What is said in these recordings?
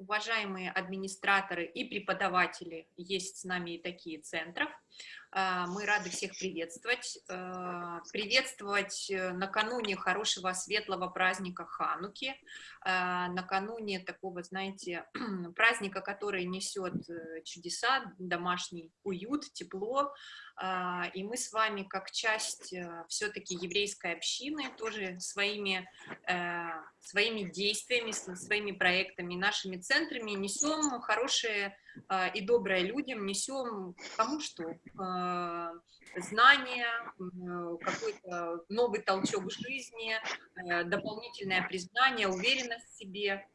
уважаемые администраторы и преподаватели, есть с нами и такие центров. А, мы рады всех приветствовать. А, приветствовать э, накануне хорошего светлого праздника Хануки, а, накануне такого, знаете, праздника, который несет э, чудеса, домашний уют, тепло. И мы с вами, как часть э, все-таки еврейской общины, тоже своими, своими действиями, своими проектами, нашими центрами несем хорошие и доброе людям, несем кому что, а, знания, какой-то новый толчок жизни, э, дополнительное признание, уверенность в себе.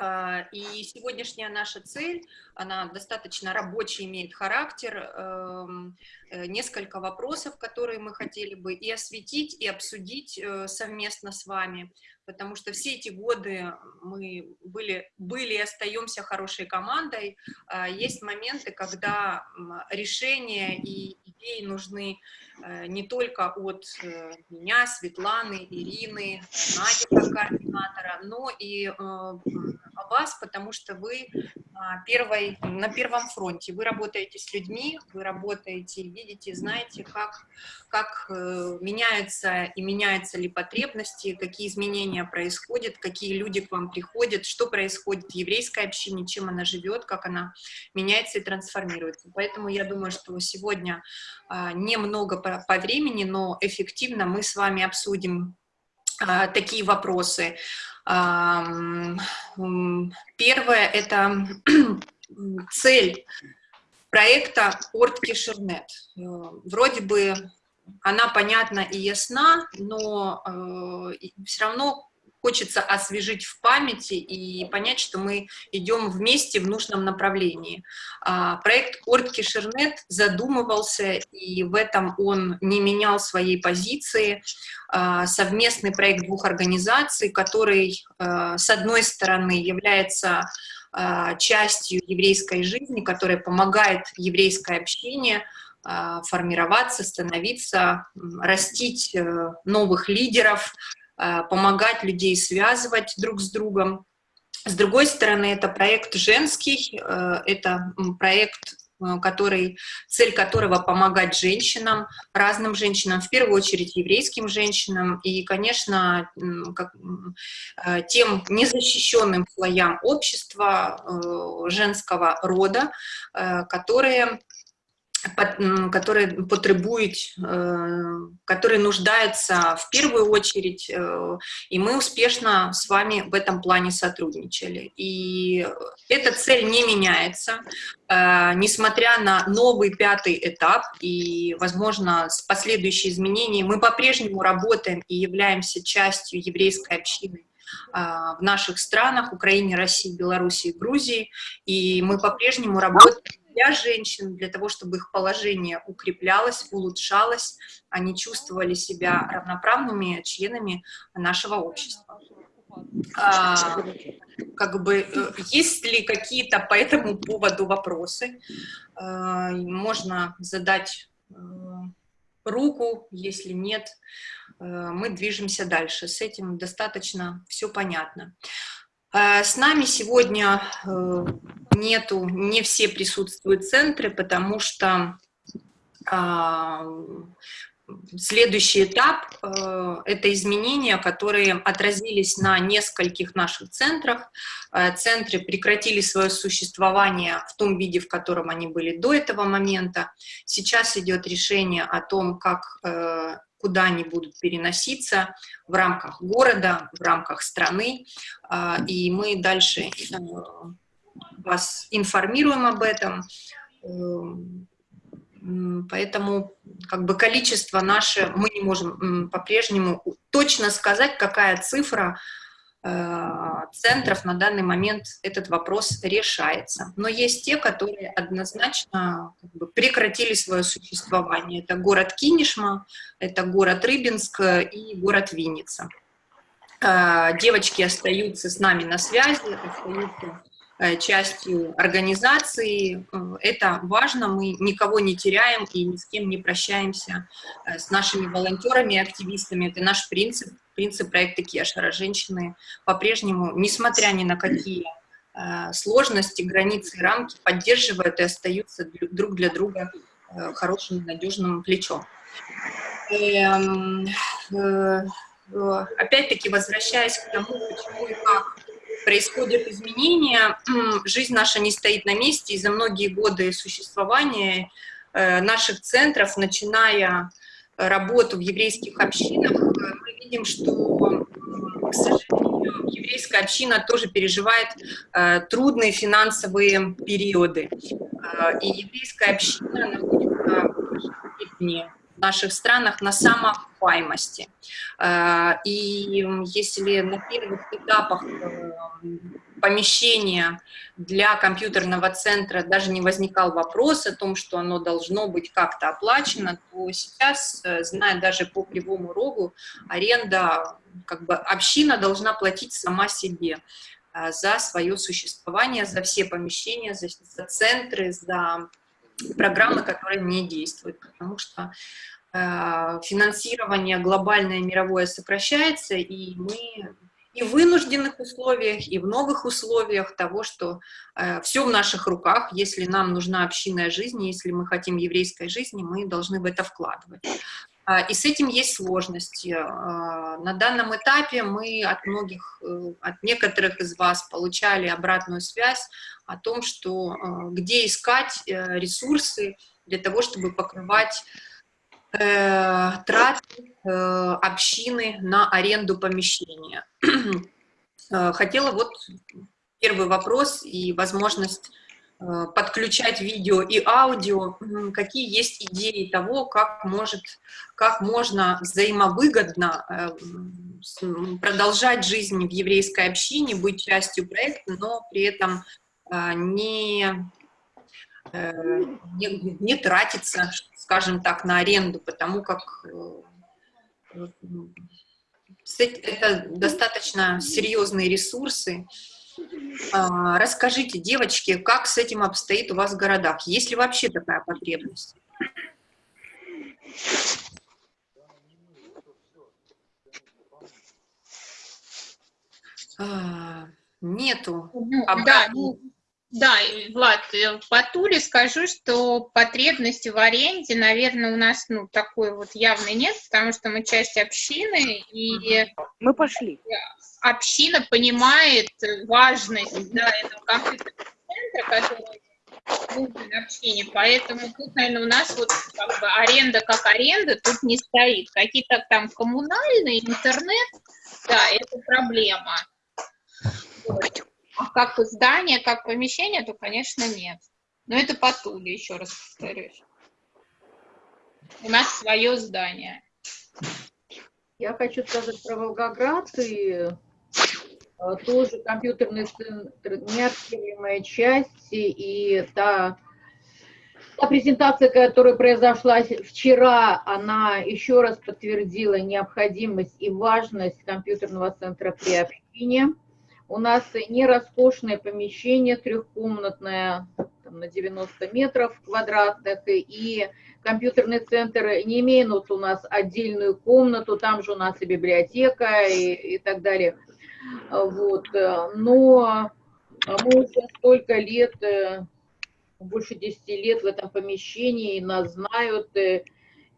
И сегодняшняя наша цель, она достаточно рабочий, имеет характер, эм, э, несколько вопросов, которые мы хотели бы и осветить, и обсудить э, совместно с вами потому что все эти годы мы были, были и остаемся хорошей командой. А, есть моменты, когда решения и идеи нужны э, не только от меня, Светланы, Ирины, Нади как координатора, но и вас, потому что вы первой, на первом фронте. Вы работаете с людьми, вы работаете, видите, знаете, как, как меняются и меняются ли потребности, какие изменения изменения происходят, какие люди к вам приходят, что происходит в еврейской общине, чем она живет, как она меняется и трансформируется. Поэтому я думаю, что сегодня а, немного по, по времени, но эффективно мы с вами обсудим а, такие вопросы. Первое — это цель проекта Орт Кишернет. Вроде бы она понятна и ясна, но э, все равно хочется освежить в памяти и понять, что мы идем вместе в нужном направлении. А, проект Ортки Шернет задумывался, и в этом он не менял своей позиции. А, совместный проект двух организаций, который, а, с одной стороны, является частью еврейской жизни, которая помогает еврейской общине формироваться, становиться, растить э, новых лидеров, помогать людей связывать друг с другом. С другой стороны, это проект женский, э, это проект э, который, цель которого помогать женщинам, разным женщинам, в первую очередь еврейским женщинам и, конечно, как, тем незащищенным слоям общества женского рода, которые которые потребуют, э, которые нуждаются в первую очередь, э, и мы успешно с вами в этом плане сотрудничали. И эта цель не меняется, э, несмотря на новый пятый этап и, возможно, с последующие изменения, мы по-прежнему работаем и являемся частью еврейской общины в наших странах, Украине, России, Белоруссии, Грузии, и мы по-прежнему работаем для женщин, для того, чтобы их положение укреплялось, улучшалось, они чувствовали себя равноправными членами нашего общества. А, как бы, э, есть ли какие-то по этому поводу вопросы? А, можно задать э, руку, если нет, э, мы движемся дальше. С этим достаточно все понятно. Э, с нами сегодня э, нету, не все присутствуют центры, потому что а, следующий этап э, — это изменения, которые отразились на нескольких наших центрах. Центры прекратили свое существование в том виде, в котором они были до этого момента. Сейчас идет решение о том, как куда они будут переноситься в рамках города, в рамках страны, и мы дальше э, вас информируем об этом. Поэтому как бы количество наше мы не можем по-прежнему точно сказать, какая цифра Э, центров на данный момент этот вопрос решается. Но есть те, которые однозначно как бы, прекратили свое существование. Это город Кинешма, это город Рыбинск и город Винница. Э, девочки остаются с нами на связи, остаются частью организации. Это важно, мы никого не теряем и ни с кем не прощаемся с нашими волонтерами и активистами. Это наш принцип принцип проекта Кешера. Женщины по-прежнему, несмотря ни на какие сложности, границы рамки поддерживают и остаются друг для друга хорошим, надежным плечом. Эм, опять-таки, возвращаясь к тому, почему и как происходят изменения, жизнь наша не стоит на месте, и за многие годы существования э, наших центров, начиная работу в еврейских общинах, э, мы видим, что, к сожалению, еврейская община тоже переживает э, трудные финансовые периоды. И еврейская община находится в наших странах на самоокупаемости. Э, и если на первых этапах э, помещения для компьютерного центра даже не возникал вопрос о том, что оно должно быть как-то оплачено, то сейчас, э, зная даже по Кривому Рогу, аренда, как бы община должна платить сама себе за свое существование, за все помещения, за, за центры, за программы, которые не действуют, потому что э, финансирование глобальное мировое сокращается, и мы и в вынужденных условиях, и в новых условиях того, что э, все в наших руках, если нам нужна общинная жизнь, если мы хотим еврейской жизни, мы должны в это вкладывать. А, и с этим есть сложности. А, на данном этапе мы от многих, э, от некоторых из вас получали обратную связь о том, что а, где искать э, ресурсы для того, чтобы покрывать э, траты общины на аренду помещения. Хотела вот первый вопрос и возможность Э, подключать видео и аудио, какие есть идеи того, как, может, как можно взаимовыгодно э, продолжать жизнь в еврейской общине, быть частью проекта, но при этом э, не, не, не тратиться, скажем так, на аренду, потому как это достаточно серьезные ресурсы, а, расскажите, девочки, как с этим обстоит у вас в городах? Есть ли вообще такая потребность? А, нету. Ну, да, ну, да, Влад, э, по Туле скажу, что потребности в аренде, наверное, у нас ну, такой вот явной нет, потому что мы часть общины, и... Мы пошли община понимает важность да, этого компьютерного центра, который нужен общине, поэтому тут, наверное, у нас вот как бы аренда как аренда тут не стоит. Какие-то там коммунальные, интернет, да, это проблема. А как здание, как помещение, то, конечно, нет. Но это по Туле, еще раз повторюсь. У нас свое здание. Я хочу сказать про Волгоград и Э, тоже компьютерный центр, неотъемлемая часть, и та, та презентация, которая произошла вчера, она еще раз подтвердила необходимость и важность компьютерного центра при общине. У нас не роскошное помещение, трехкомнатное, там, на 90 метров квадратных, и компьютерный центр не имеет у нас отдельную комнату, там же у нас и библиотека и, и так далее – вот. Э, но мы уже столько лет, э, больше 10 лет в этом помещении, нас знают. Э,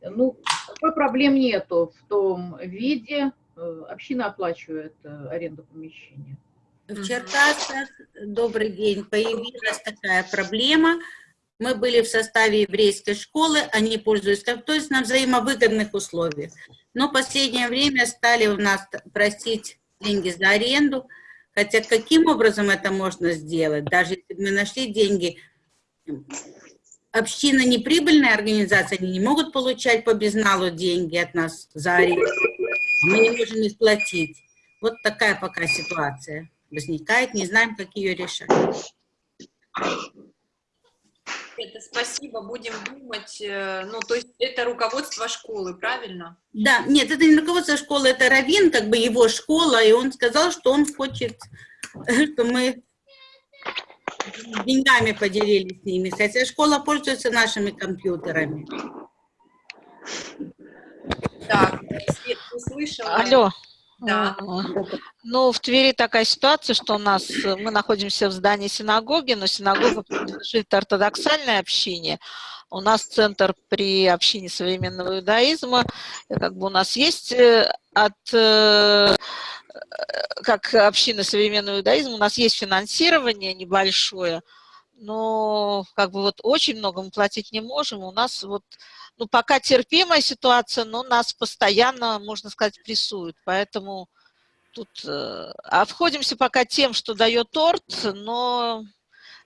ну, такой проблем нету в том виде. Община оплачивает аренду помещения. В Черкасах, добрый день, появилась такая проблема. Мы были в составе еврейской школы, они пользуются, то есть на взаимовыгодных условиях. Но в последнее время стали у нас просить деньги за аренду. Хотя каким образом это можно сделать? Даже если мы нашли деньги, община неприбыльная организация, они не могут получать по безналу деньги от нас за аренду. Мы не можем их платить. Вот такая пока ситуация возникает, не знаем, как ее решать. Это спасибо, будем думать. Э, ну, то есть это руководство школы, правильно? Да, нет, это не руководство школы, это Равин, как бы его школа, и он сказал, что он хочет, что мы деньгами поделились с ними, хотя школа пользуется нашими компьютерами. Так, Свет, услышала? Алло. Да. Ну, в Твери такая ситуация, что у нас, э, мы находимся в здании синагоги, но синагога принадлежит ортодоксальной общине. У нас центр при общине современного иудаизма, как бы у нас есть э, от, э, как община современного иудаизма, у нас есть финансирование небольшое, но как бы вот очень много мы платить не можем. У нас вот, ну, пока терпимая ситуация, но нас постоянно, можно сказать, прессуют. Поэтому тут э, обходимся пока тем, что дает торт, но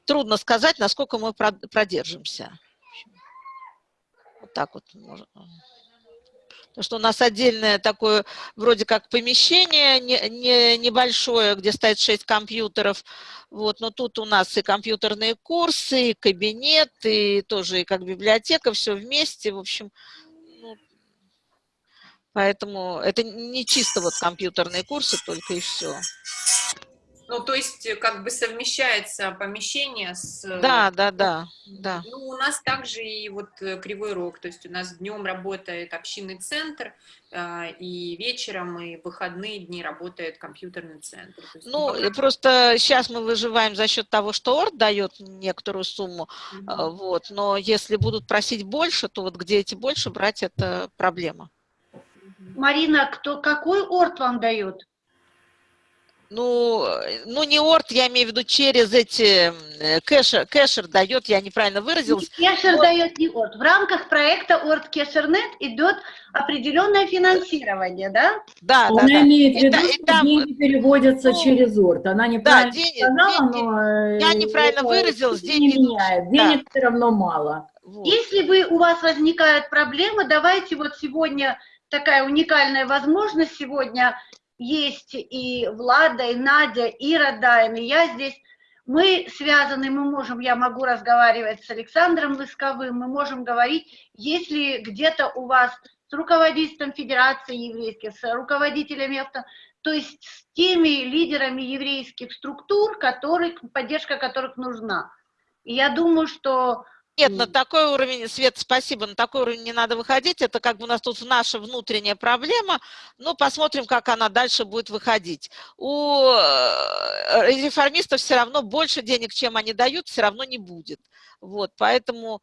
трудно сказать, насколько мы продержимся. Вот так вот можно. Что у нас отдельное такое, вроде как помещение не, не, небольшое, где стоит 6 компьютеров. Вот, но тут у нас и компьютерные курсы, и кабинет, и тоже и как библиотека, все вместе. В общем, ну, поэтому это не чисто вот компьютерные курсы только и все. Ну, то есть, э, как бы совмещается помещение с... э, Да, да, да, да. Ну, у нас также и вот э, Кривой Рог, то есть у нас днем работает общинный центр, а, и вечером, и выходные дни работает компьютерный центр. Есть, Ну, пока- и просто сейчас мы выживаем за счет того, что ОРД дает некоторую сумму, Мгм. а, вот, но если будут просить больше, то вот где эти больше брать, это проблема. Марина, кто, какой орд вам дает? Ну, ну не ОРД, я имею в виду через эти, кэшер, кэшер дает, я неправильно выразилась. Кешер Вот. дает не орд. В рамках проекта Орд Кешернет идет определенное финансирование, да? Да, да, Она да. имеет в виду, и что там, деньги переводятся ну, через ОРТ. Она Да, неправильно деньги, сказала, деньги- но... э, я неправильно это выразилась, деньги не меняет. да. Денег все равно мало. вот. Если вы, у вас возникают проблемы, давайте вот сегодня такая уникальная возможность. Сегодня есть и Влада, и Надя, и Радаин, и я здесь. Мы связаны, мы можем, я могу разговаривать с Александром Лысковым, мы можем говорить, если где-то у вас с руководителем Федерации еврейских, с руководителями то есть с теми лидерами еврейских структур, которых, поддержка которых нужна. И я думаю, что Нет, на такой уровень, Свет, спасибо, на такой уровень не надо выходить, это как бы у нас тут наша внутренняя проблема, ну, посмотрим, как она дальше будет выходить. У э, реформистов все равно больше денег, чем они дают, все равно не будет. Вот, поэтому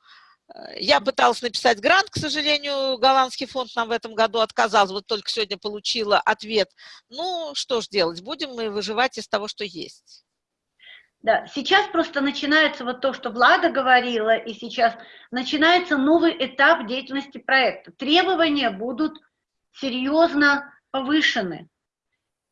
э, я пыталась написать грант, к сожалению, голландский фонд нам в этом году отказал, вот только сегодня получила ответ. Ну, что ж делать, будем мы выживать из того, что есть. Да, сейчас просто начинается вот то, что Влада говорила, и сейчас начинается новый этап деятельности проекта. Требования будут серьезно повышены.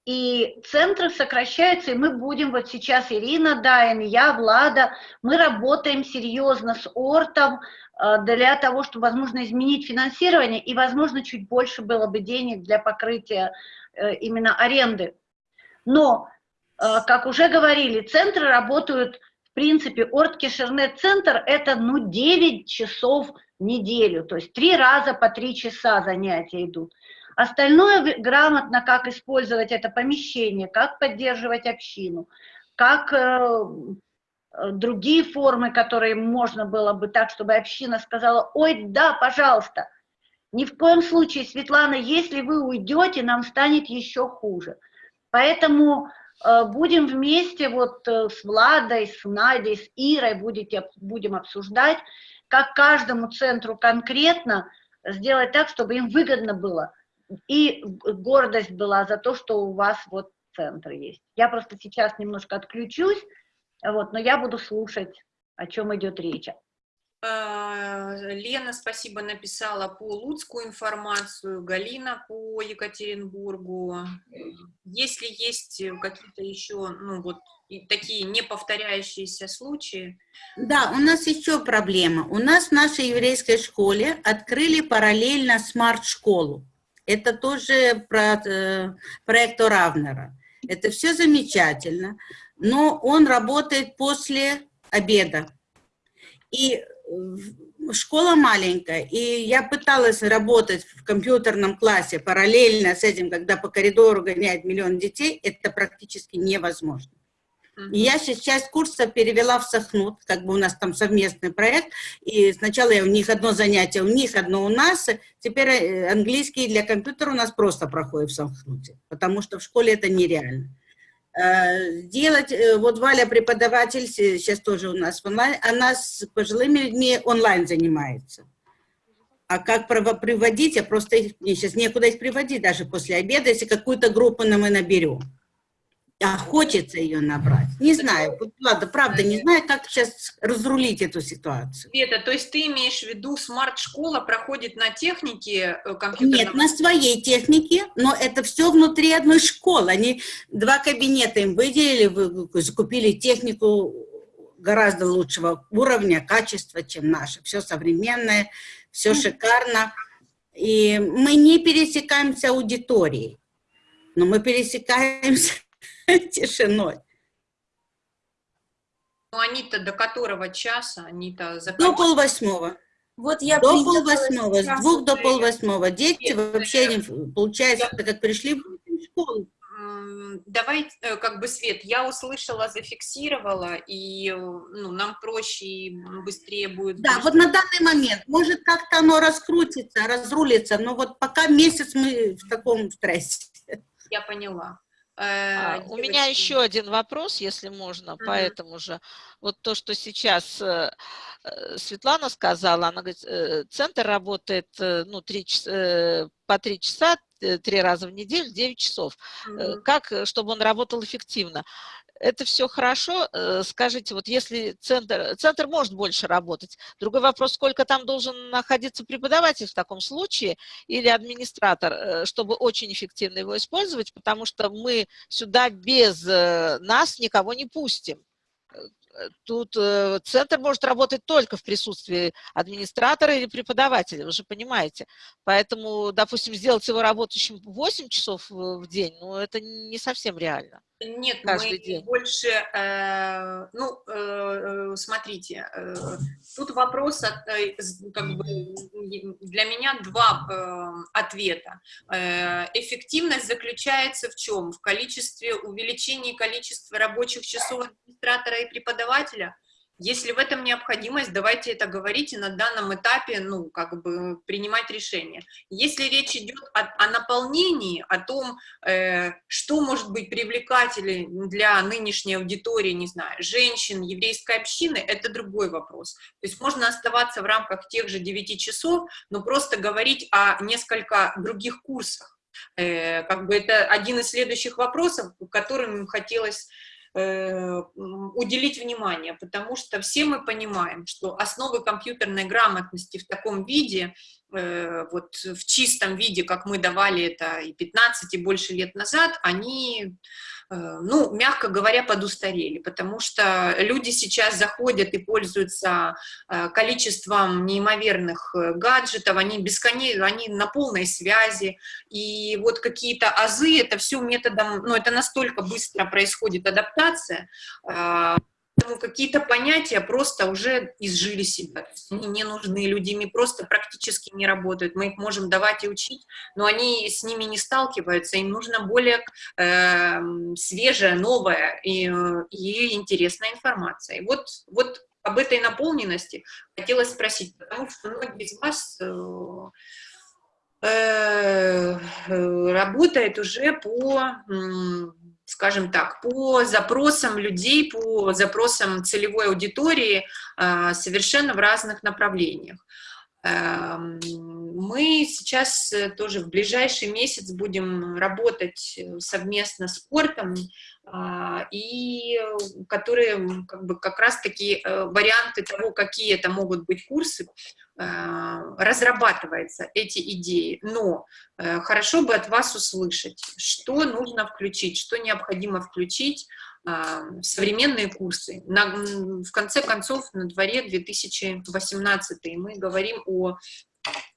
И центры сокращаются, и мы будем, вот сейчас Ирина Дайн, я, Влада, мы работаем серьезно с ОРТом э, для того, чтобы, возможно, изменить финансирование, и, возможно, чуть больше было бы денег для покрытия э, именно аренды. Но как уже говорили, центры работают, в принципе, Орт-Кишернет-центр – это, ну, 9 часов в неделю, то есть три раза по три часа занятия идут. Остальное грамотно, как использовать это помещение, как поддерживать общину, как э, э, другие формы, которые можно было бы так, чтобы община сказала, ой, да, пожалуйста. Ни в коем случае, Светлана, если вы уйдете, нам станет еще хуже. Поэтому э, будем вместе вот э, с Владой, с Надей, с Ирой будете, будем обсуждать, как каждому центру конкретно сделать так, чтобы им выгодно было. И гордость была за то, что у вас вот центр есть. Я просто сейчас немножко отключусь, вот, но я буду слушать, о чем идет речь. А, Лена, спасибо, написала по Луцку информацию, Галина по Екатеринбургу. Если есть какие-то еще, ну вот, такие неповторяющиеся случаи, Да, у нас еще проблема. У нас в нашей еврейской школе открыли параллельно смарт-школу. Это тоже про, э, проект Равнера. Это все замечательно, но он работает после обеда. И э, школа маленькая, и я пыталась работать в компьютерном классе параллельно с этим, когда по коридору гоняет миллион детей, это практически невозможно. И я сейчас часть курса перевела в Сахнут, как бы у нас там совместный проект, и сначала я у них одно занятие, у них одно у нас, теперь э, английский для компьютера у нас просто проходит в Сахнуте, потому что в школе это нереально. Э, Сделать, э, вот Валя преподаватель, се- сейчас тоже у нас онлайн, она с пожилыми людьми онлайн занимается. А как приводить, я просто, мне сейчас некуда их приводить даже после обеда, если какую-то группу мы наберем. А хочется ее набрать. Не знаю, вот, ладно, правда, не знаю, как сейчас разрулить эту ситуацию. Света, то есть ты имеешь в виду, смарт-школа проходит на технике э, компьютерного? Нет, на своей технике, но это все внутри одной школы. Они два кабинета им выделили, вы- закупили технику гораздо лучшего уровня, качества, чем наша. Все современное, все шикарно. И мы не пересекаемся аудиторией, но мы пересекаемся тишиной. Ну, они-то до которого часа? Они-то До заканчивают? полвосьмого. Вот я До полвосьмого, с двух до полвосьмого. Дети Нет, вообще, не, получается, я- так как пришли в школу. Давай, э, как бы, Свет, я услышала, зафиксировала, и э, ну, нам проще и быстрее будет. Да, вот на данный момент, может, как-то оно раскрутится, разрулится, но вот пока месяц мы в таком стрессе. Я поняла. А, Э, У меня еще один вопрос, если можно, по этому же. Вот то, что сейчас э, э, Светлана сказала, она говорит, центр работает ну, три час- э, по три часа, три раза в неделю, 9 часов. Э, мгм. Как, э, чтобы он работал эффективно? Это все хорошо. Э, Скажите, вот если центр, центр может больше работать, другой вопрос, сколько там должен находиться преподаватель в таком случае или администратор, э, чтобы очень эффективно его использовать, потому что мы сюда без э, нас никого не пустим. Э, Тут э, центр может работать только в присутствии администратора или преподавателя, вы же понимаете. Поэтому, допустим, сделать его работающим 8 часов в день, ну, это не совсем реально. Нет, каждый мы день. больше, э, ну, э, э, смотрите, э, тут вопрос, от, э, с- как бы, для меня два э, ответа. Э, эффективность заключается в чем? В количестве, увеличении количества рабочих часов администратора и преподавателя? Если в этом необходимость, давайте это говорить и на данном этапе, ну, как бы принимать решение. Если речь идет о, о наполнении, о том, э, что может быть привлекательным для нынешней аудитории, не знаю, женщин, еврейской общины, это другой вопрос. То есть можно оставаться в рамках тех же 9 часов, но просто говорить о несколько других курсах. Э, как бы это один из следующих вопросов, которым хотелось уделить внимание, потому что все мы понимаем, что основы компьютерной грамотности в таком виде, э, вот в чистом виде, как мы давали это и 15, и больше лет назад, они, э, ну, мягко говоря, подустарели, потому что люди сейчас заходят и пользуются э, количеством неимоверных э, гаджетов, они бесконечно, они на полной связи, и вот какие-то азы, это все методом, ну, это настолько быстро происходит адаптация, э, Поэтому какие-то понятия просто уже изжили себя. Они не нужны, люди ими просто практически не работают. Мы их можем давать и учить, но они с ними не сталкиваются. Им нужна более э, свежая, новая и, и интересная информация. И вот, вот об этой наполненности хотелось спросить, потому что многие из вас э, э, работает уже по, скажем так, по запросам людей, по запросам целевой аудитории э, совершенно в разных направлениях. Мы сейчас э, тоже в ближайший месяц будем работать э, совместно с спортом, а, и э, которые как бы как раз-таки э, варианты того, какие это могут быть курсы, э, разрабатываются эти идеи. Но хорошо бы от вас услышать, что нужно включить, что необходимо включить а, современные курсы. На- в конце концов, на дворе 2018, и мы говорим о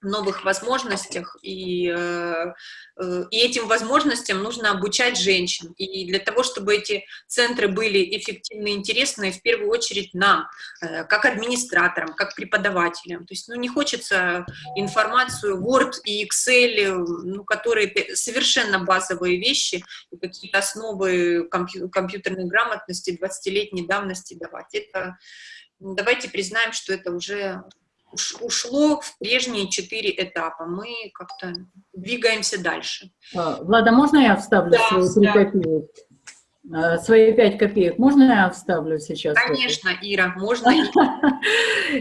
новых возможностях, и, э, э, и этим возможностям нужно обучать женщин. И для того, чтобы эти центры были эффективны и интересны, в первую очередь нам, э, как администраторам, как преподавателям. То есть ну, не хочется информацию Word и Excel, ну, которые совершенно базовые вещи, какие-то основы компью компьютерной грамотности 20-летней давности давать. Это, давайте признаем, что это уже ушло в прежние четыре этапа. Мы как-то двигаемся дальше. А, Влада, можно я вставлю Да, свои три да. копеек? А, Свои пять копеек можно я вставлю сейчас? Конечно, Ира, можно.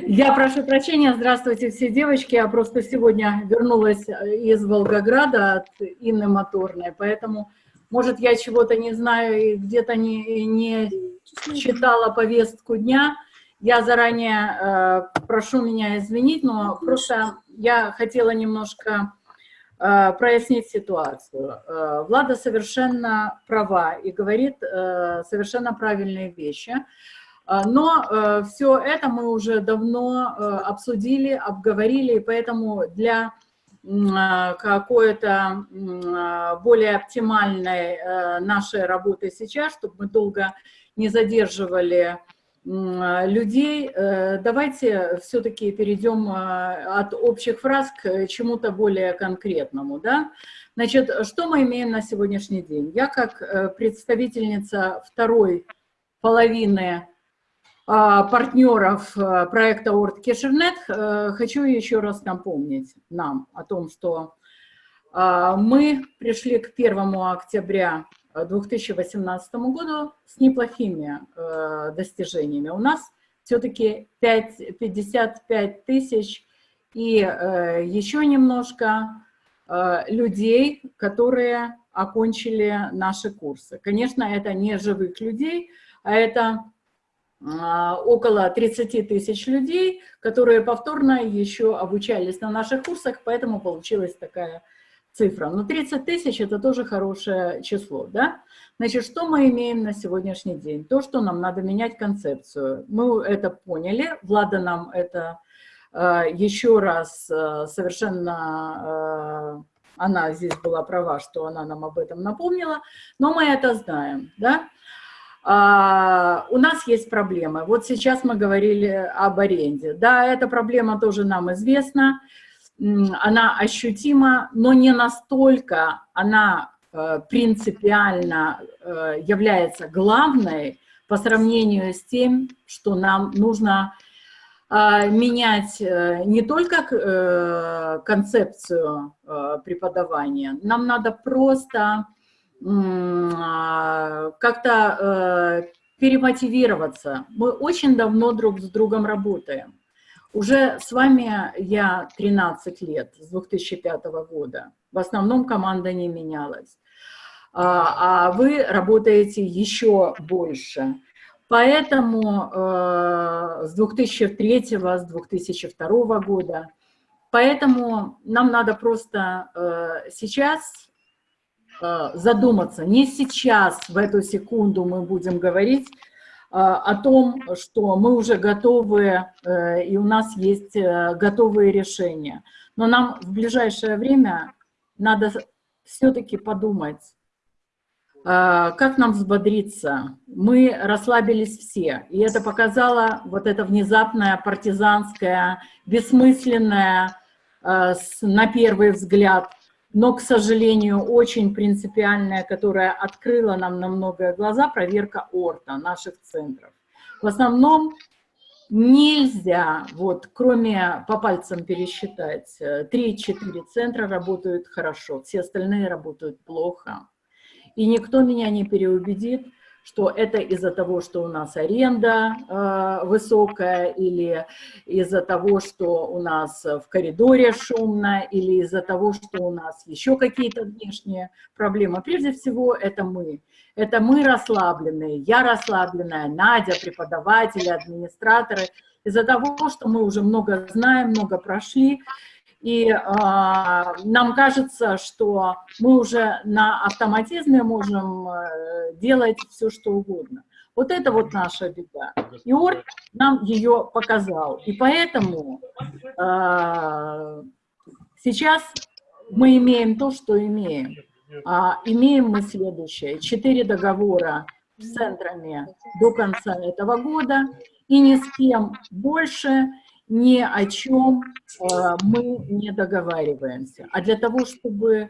Я прошу прощения, здравствуйте все девочки, я просто сегодня вернулась э, из Волгограда от Инны Моторной, поэтому, может, я чего-то не знаю и где-то не, не читала повестку дня, я заранее э, прошу меня извинить, но просто я хотела немножко э, прояснить ситуацию. Э, Влада совершенно права и говорит э, совершенно правильные вещи. А, Но все это мы уже давно э, обсудили, обговорили, и поэтому для а, какой-то а, более оптимальной э, нашей работы сейчас, чтобы мы долго не задерживали людей, э, давайте все-таки перейдем а, от общих фраз к чему-то более конкретному. Да? Значит, что мы имеем на сегодняшний день? Я как э, представительница второй половины а, партнеров а, проекта Орд Кешернет, э, хочу еще раз напомнить нам о том, что а, мы пришли к 1 октября 2018 году с неплохими э, достижениями. У нас все-таки 55 тысяч и э, еще немножко э, людей, которые окончили наши курсы. Конечно, это не живых людей, а это а, около 30 тысяч людей, которые повторно еще обучались на наших курсах, поэтому получилась такая цифра. Но 30 тысяч – это тоже хорошее число, да? Значит, что мы имеем на сегодняшний день? То, что нам надо менять концепцию. Мы это поняли, Влада нам это э, еще раз э, совершенно, э, она здесь была права, что она нам об этом напомнила, но мы это знаем, да? А, у нас есть проблемы. Вот сейчас мы говорили об аренде. Да, эта проблема тоже нам известна, она ощутима, но не настолько она э, принципиально э, является главной по сравнению с тем, что нам нужно а, менять э, не только э, концепцию э, преподавания, нам надо просто а, как-то э, перемотивироваться. Мы очень давно друг с другом работаем. Уже с вами я 13 лет, с 2005 года. В основном команда не менялась. А, а вы работаете еще больше. Поэтому э, с 2003, с 2002 года. Поэтому нам надо просто э, сейчас э, задуматься. Не сейчас, в эту секунду мы будем говорить о том, что мы уже готовы, э, и у нас есть э, готовые решения. Но нам в ближайшее время надо все-таки подумать, как нам взбодриться? Мы расслабились все, и это показало вот это внезапное, партизанское, бессмысленное, на первый взгляд, но, к сожалению, очень принципиальное, которое открыло нам на многое глаза, проверка ОРТа, наших центров. В основном нельзя, вот, кроме по пальцам пересчитать, э, 3-4 центра работают хорошо, все остальные работают плохо. И никто меня не переубедит, что это из-за того, что у нас аренда э, высокая, или из-за того, что у нас в коридоре шумно, или из-за того, что у нас еще какие-то внешние проблемы. Прежде всего, это мы. Это мы расслабленные, я расслабленная, Надя, преподаватели, администраторы. Из-за того, что мы уже много знаем, много прошли, и а, нам кажется, что мы уже на автоматизме можем э, делать все, что угодно. Вот это вот наша беда. И Орг нам ее показал. И поэтому а, Сейчас мы имеем то, что имеем. А, имеем мы следующее. Четыре договора с центрами до конца этого года, и ни с кем больше ни о чем э, мы не договариваемся. А для того, чтобы э,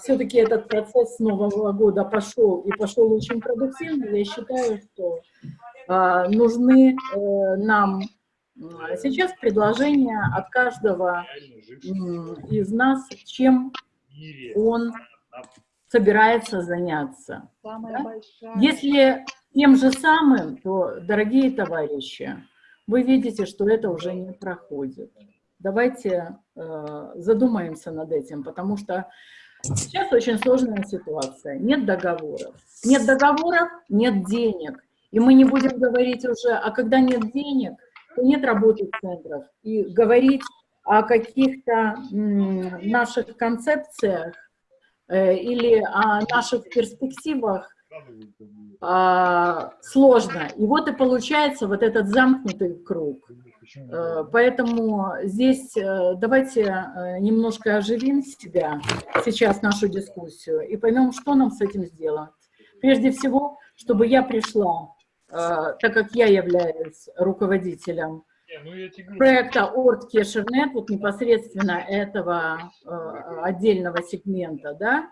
все-таки этот процесс с Нового года пошел и пошел очень продуктивно, я считаю, что э, нужны э, нам сейчас предложения от каждого из нас, чем он собирается заняться. Да? Если тем же самым, то, дорогие товарищи, вы видите, что это уже не проходит. Давайте э, задумаемся над этим, потому что сейчас очень сложная ситуация. Нет договоров. Нет договоров, нет денег. И мы не будем говорить уже, а когда нет денег, то нет работы центров. И говорить о каких-то наших концепциях э, или о наших перспективах а, сложно. И вот и получается вот этот замкнутый круг. Э, поэтому здесь э, давайте э, немножко оживим себя, сейчас нашу дискуссию, и поймем, что нам с этим сделать. Прежде всего, чтобы я пришла, так как я являюсь руководителем проекта Орт Кешернет, вот непосредственно этого отдельного сегмента, да,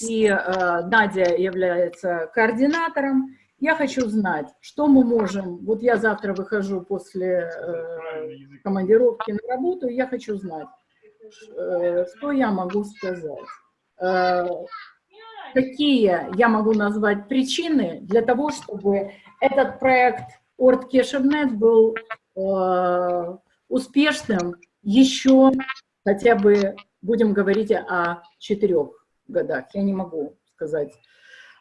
и э, Надя является координатором. Я хочу знать, что мы можем, вот я завтра выхожу после э, командировки на работу, я хочу знать, э, что я могу сказать, э, какие я могу назвать причины для того, чтобы этот проект Орт Кешевнет был э, успешным еще хотя бы, будем говорить о четырех годах. Я не могу сказать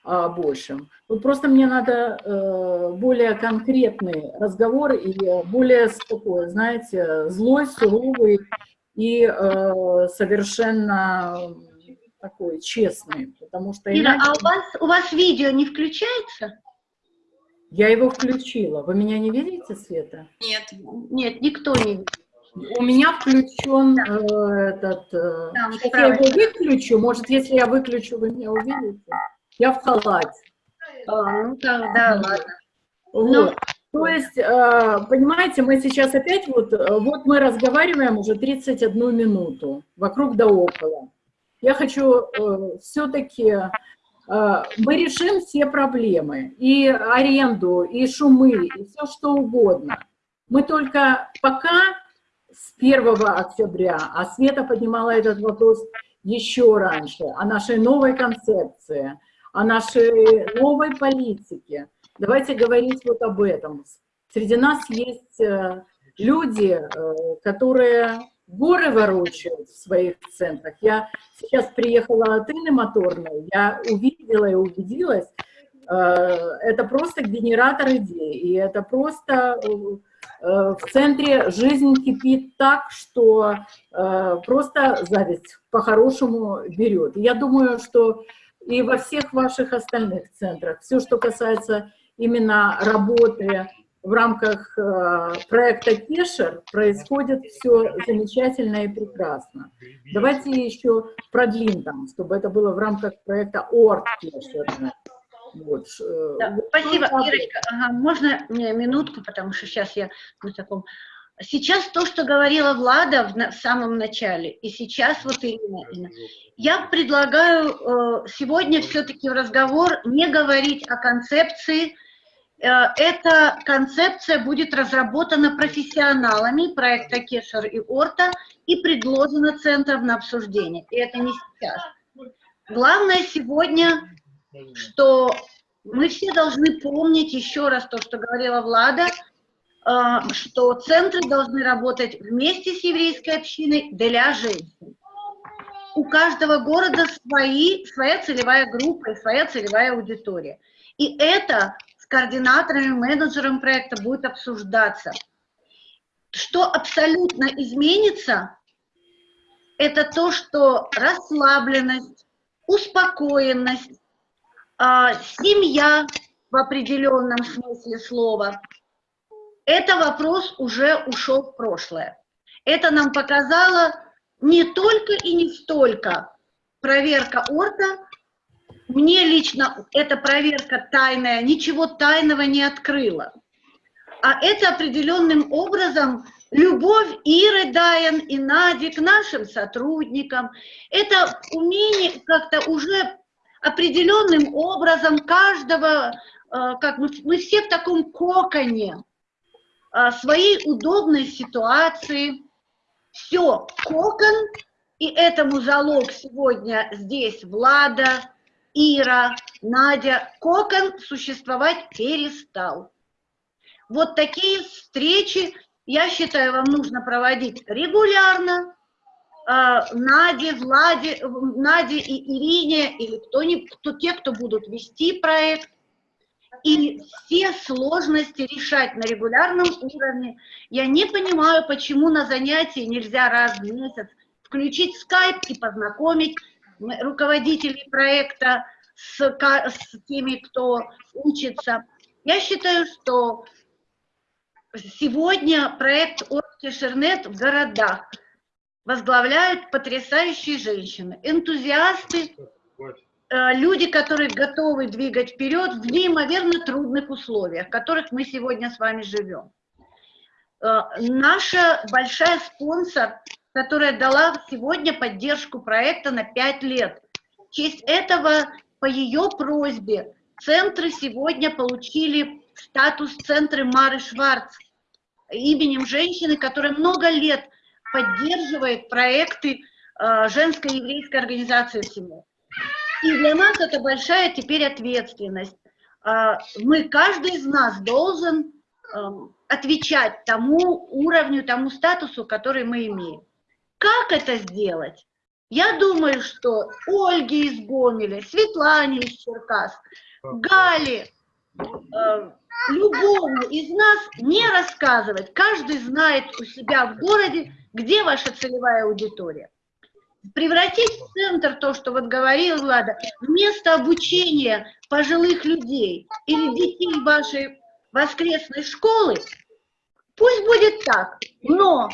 о большем. Вот просто мне надо э, более конкретный разговор и более такой, знаете, злой, суровый и э, совершенно такой честный, потому что... Ира, иначе... а у вас, у вас видео не включается? Я его включила. Вы меня не видите, Света? Нет. Нет, никто не видит. У меня включен э, этот... Э, Там, сейчас я его выключу. Может, если я выключу, вы меня увидите. Я в халате. А, ну тогда ладно. Вот. Ну, То есть, э, понимаете, мы сейчас опять вот, э, вот мы разговариваем уже 31 минуту, вокруг да около. Я хочу все-таки, мы решим все проблемы, и аренду, и шумы, и все что угодно. Мы только пока с 1 октября, а Света поднимала этот вопрос еще раньше, о нашей новой концепции, о нашей новой политике. Давайте говорить вот об этом. Среди нас есть э, люди, э, которые горы ворочают в своих центрах. Я сейчас приехала от Инны Моторной, я увидела и убедилась, э, это просто генератор идей, и это просто в центре жизнь кипит так, что э, просто зависть по-хорошему берет. Я думаю, что и во всех ваших остальных центрах, все, что касается именно работы в рамках э, проекта Кешер, происходит все замечательно и прекрасно. Давайте еще продлим там, чтобы это было в рамках проекта ОРТ Кешер. Вот. Э, да, вот спасибо, Ирочка. Ага, можно мне минутку, потому что сейчас я на таком... Сейчас то, что говорила Влада в, в самом начале, и сейчас вот Ирина, я предлагаю э, сегодня все-таки в разговор не говорить о концепции. Э, эта концепция будет разработана профессионалами проекта Кешер и Орта и предложена центром на обсуждение. И это не сейчас. Главное сегодня что мы все должны помнить еще раз то, что говорила Влада, а, что центры должны работать вместе с еврейской общиной для женщин. У каждого города свои, своя целевая группа и своя целевая аудитория. И это с координаторами, менеджером проекта будет обсуждаться. Что абсолютно изменится, это то, что расслабленность, успокоенность, семья в определенном смысле слова, это вопрос уже ушел в прошлое. Это нам показало не только и не столько проверка орта, мне лично эта проверка тайная, ничего тайного не открыла. А это определенным образом любовь Иры Дайен и Нади к нашим сотрудникам. Это умение как-то уже определенным образом каждого, э, как мы, мы все в таком коконе э, своей удобной ситуации. Все, кокон, и этому залог сегодня здесь Влада, Ира, Надя. Кокон существовать перестал. Вот такие встречи, я считаю, вам нужно проводить регулярно, Наде, Владе, Наде и Ирине, или кто-нибудь, кто, те, кто будут вести проект, и все сложности решать на регулярном уровне. Я не понимаю, почему на занятии нельзя раз в месяц включить скайп и познакомить руководителей проекта с, с теми, кто учится. Я считаю, что сегодня проект Орки Шернет в городах – возглавляют потрясающие женщины, энтузиасты, э, люди, которые готовы двигать вперед в неимоверно трудных условиях, в которых мы сегодня с вами живем. Э, наша большая спонсор, которая дала сегодня поддержку проекта на 5 лет. В честь этого, по ее просьбе, центры сегодня получили статус центры Мары Шварц именем женщины, которая много лет поддерживает проекты э, женской еврейской организации всему. И для нас это большая теперь ответственность. Э, мы, каждый из нас должен э, отвечать тому уровню, тому статусу, который мы имеем. Как это сделать? Я думаю, что Ольге из Гомеля, Светлане из Черкас, Гале, э, любому из нас не рассказывать. Каждый знает у себя в городе, где ваша целевая аудитория. Превратить в центр то, что вот говорил Влада, место обучения пожилых людей или детей вашей воскресной школы, пусть будет так, но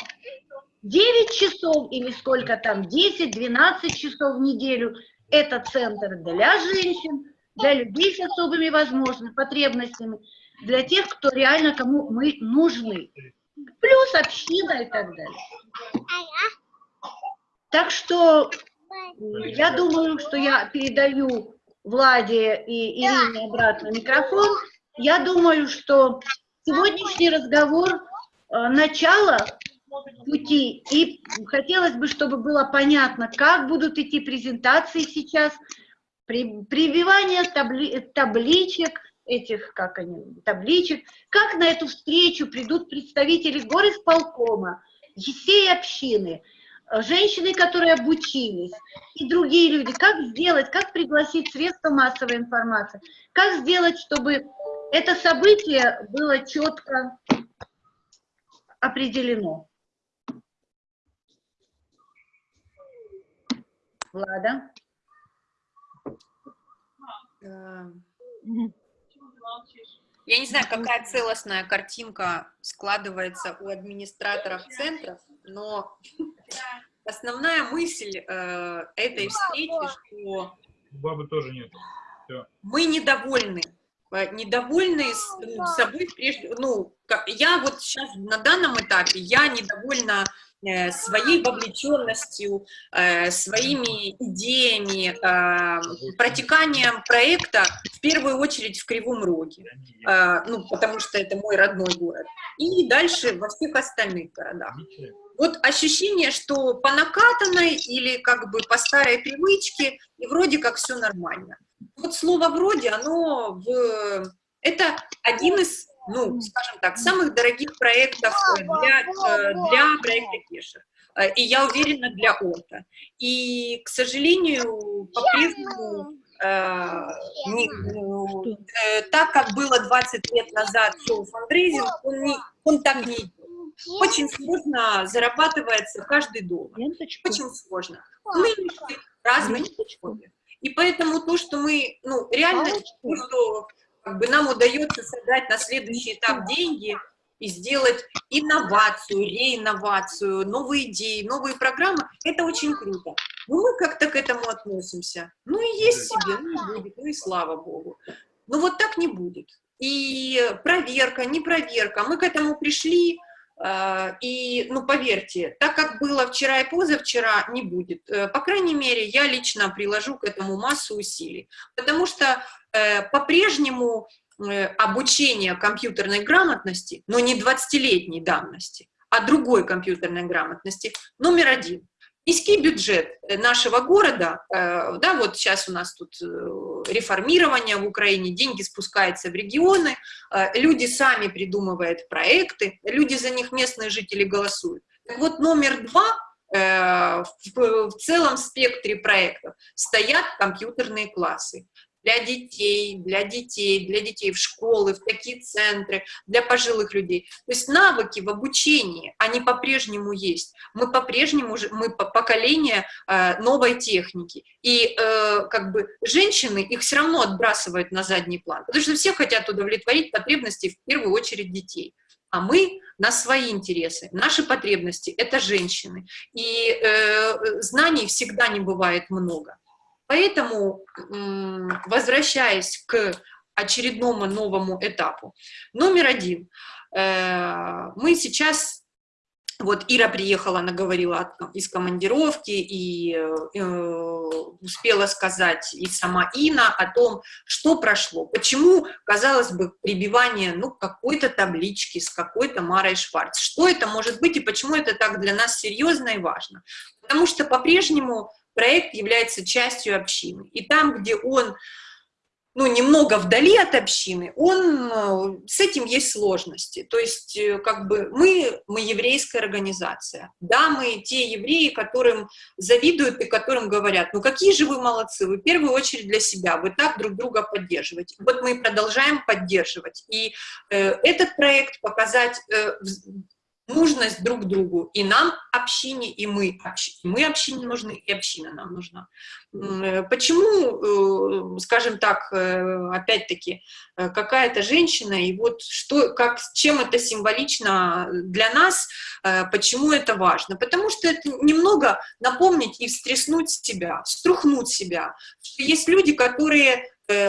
9 часов или сколько там, 10-12 часов в неделю – это центр для женщин, для людей с особыми возможностями, потребностями, для тех, кто реально кому мы нужны. Плюс община и так далее. Так что я думаю, что я передаю Владе и Ирине обратно микрофон. Я думаю, что сегодняшний разговор э, начало пути, и хотелось бы, чтобы было понятно, как будут идти презентации сейчас, прививание табли, табличек, этих, как они, табличек, как на эту встречу придут представители горисполкома, всей общины, женщины, которые обучились, и другие люди, как сделать, как пригласить средства массовой информации, как сделать, чтобы это событие было четко определено. Влада? Я не знаю, какая целостная картинка складывается у администраторов центров, но основная мысль э, этой встречи, что бабы тоже нет. Все. мы недовольны, недовольны с, ну, собой прежде, ну, я вот сейчас на данном этапе, я недовольна Э, своей вовлеченностью, э, своими идеями, э, протеканием проекта, в первую очередь в Кривом Роге, ну, потому что это мой родной город, и дальше во всех остальных городах. Вот ощущение, что по накатанной или как бы по старой привычке, и вроде как все нормально. Вот слово «вроде», оно в... Это один из ну, скажем так, самых дорогих проектов э, для, э, для проекта Кеша. Э, и я уверена, для ОТА. И, к сожалению, по-прежнему ну, так, как было 20 лет назад шоу фандрейзинг, он, не, он так не идет. Очень сложно зарабатывается каждый доллар. Очень сложно. Нынешние разные условия. И поэтому то, что мы, ну, реально, то, что как бы нам удается создать на следующий этап деньги, и сделать инновацию, реинновацию, новые идеи, новые программы, это очень круто. Но мы как-то к этому относимся. Ну и есть себе, ну и будет, ну и слава богу. Но вот так не будет. И проверка, не проверка, мы к этому пришли, и, ну, поверьте, так как было вчера и позавчера, не будет. Э, по крайней мере, я лично приложу к этому массу усилий, потому что э, по-прежнему обучение компьютерной грамотности, но не 20-летней давности, а другой компьютерной грамотности, номер один. Низкий бюджет нашего города, да, вот сейчас у нас тут реформирования в Украине, деньги спускаются в регионы, э, люди сами придумывают проекты, люди за них, местные жители, голосуют. Так вот, номер два э, в целом спектре проектов стоят компьютерные классы для детей, для детей, для детей в школы, в такие центры, для пожилых людей. То есть навыки в обучении, они по-прежнему есть. Мы по-прежнему, мы поколение э, новой техники. И э, как бы женщины их все равно отбрасывают на задний план, потому что все хотят удовлетворить потребности в первую очередь детей. А мы на свои интересы, наши потребности – это женщины. И э, знаний всегда не бывает много. Поэтому, возвращаясь к очередному новому этапу, номер один, э, мы сейчас вот Ира приехала, она говорила из командировки и э, успела сказать и сама Ина о том, что прошло. Почему, казалось бы, прибивание ну, какой-то таблички с какой-то Марой Шварц. Что это может быть и почему это так для нас серьезно и важно? Потому что по-прежнему проект является частью общины. И там, где он ну, немного вдали от общины, он, э, с этим есть сложности. То есть, э, как бы, мы, мы еврейская организация. Да, мы те евреи, которым завидуют и которым говорят, ну, какие же вы молодцы, вы в первую очередь для себя, вы так друг друга поддерживаете. Вот мы продолжаем поддерживать. И э, этот проект показать э, нужность друг другу. И нам общине, и мы общине. Мы общине нужны, и община нам нужна. Э, почему, э, скажем так, э, опять-таки, какая-то женщина, и вот что, как, чем это символично для нас, почему это важно? Потому что это немного напомнить и встряснуть себя, струхнуть себя. Есть люди, которые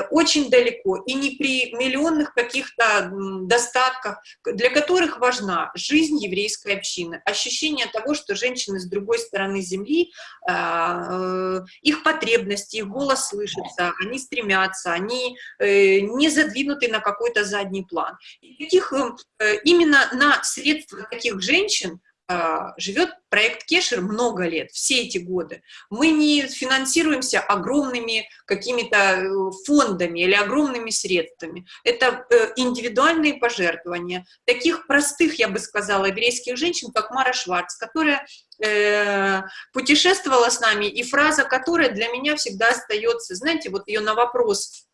очень далеко, и не при миллионных каких-то достатках, для которых важна жизнь еврейской общины, ощущение того, что женщины с другой стороны земли, а, э, их потребности, их голос слышится, они стремятся, они э, не задвинуты на какой-то задний план. И таких, именно на средства таких женщин живет проект Кешер много лет, все эти годы. Мы не финансируемся огромными какими-то э, фондами или огромными средствами. Это э, индивидуальные пожертвования таких простых, я бы сказала, еврейских женщин, как Мара Шварц, которая э, путешествовала с нами, и фраза которая для меня всегда остается, знаете, вот ее на вопрос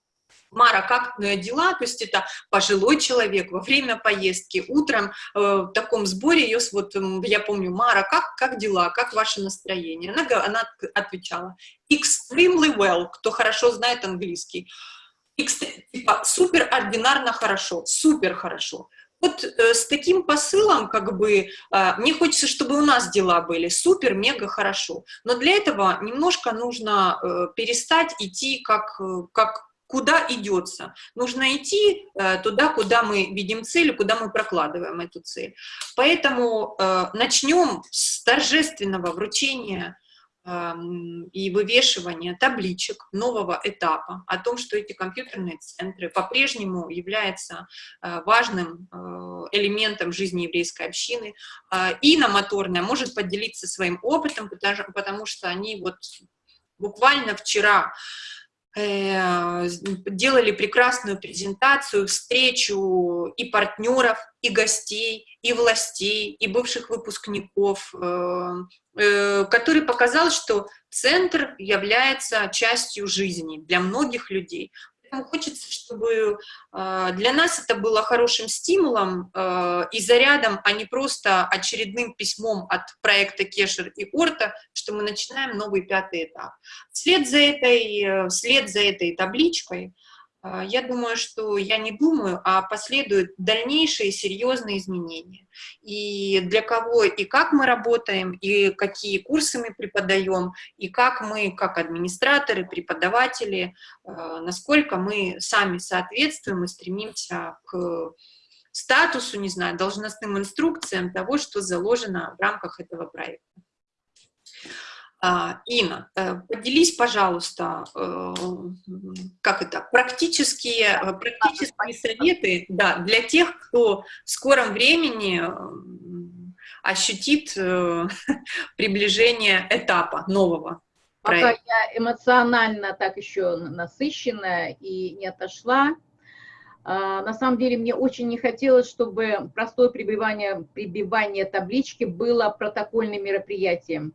Мара, как дела? То есть это пожилой человек во время поездки, утром э, в таком сборе ее, вот я помню, Мара, как, как дела, как ваше настроение? Она, она отвечала, extremely well, кто хорошо знает английский, типа, супер ординарно хорошо, супер хорошо. Вот э, с таким посылом, как бы, э, мне хочется, чтобы у нас дела были супер, мега хорошо. Но для этого немножко нужно э, перестать идти как, э, как куда идется. Нужно идти э, туда, куда мы видим цель, куда мы прокладываем эту цель. Поэтому э, начнем с торжественного вручения э, и вывешивания табличек нового этапа о том, что эти компьютерные центры по-прежнему являются э, важным элементом жизни еврейской общины. Инна Моторная может поделиться своим опытом, потому, что они вот буквально вчера делали прекрасную презентацию, встречу и партнеров, и гостей, и властей, и бывших выпускников, э, э, который показал, что центр является частью жизни для многих людей. Хочется, чтобы а, для нас это было хорошим стимулом а, и зарядом, а не просто очередным письмом от проекта Кешер и Орта, что мы начинаем новый пятый этап. Вслед за этой, вслед за этой табличкой я думаю, что я не думаю, а последуют дальнейшие серьезные изменения. И для кого и как мы работаем, и какие курсы мы преподаем, и как мы, как администраторы, преподаватели, а, насколько мы сами соответствуем и стремимся к статусу, не знаю, должностным инструкциям того, что заложено в рамках этого проекта. А, Инна, э, поделись, пожалуйста, э, как это, практические, э, практические советы да, для тех, кто в скором времени ощутит приближение этапа нового Пока я эмоционально так еще насыщенная и не отошла, а, на самом деле мне очень не хотелось, чтобы простое прибивание, прибивание таблички было протокольным мероприятием.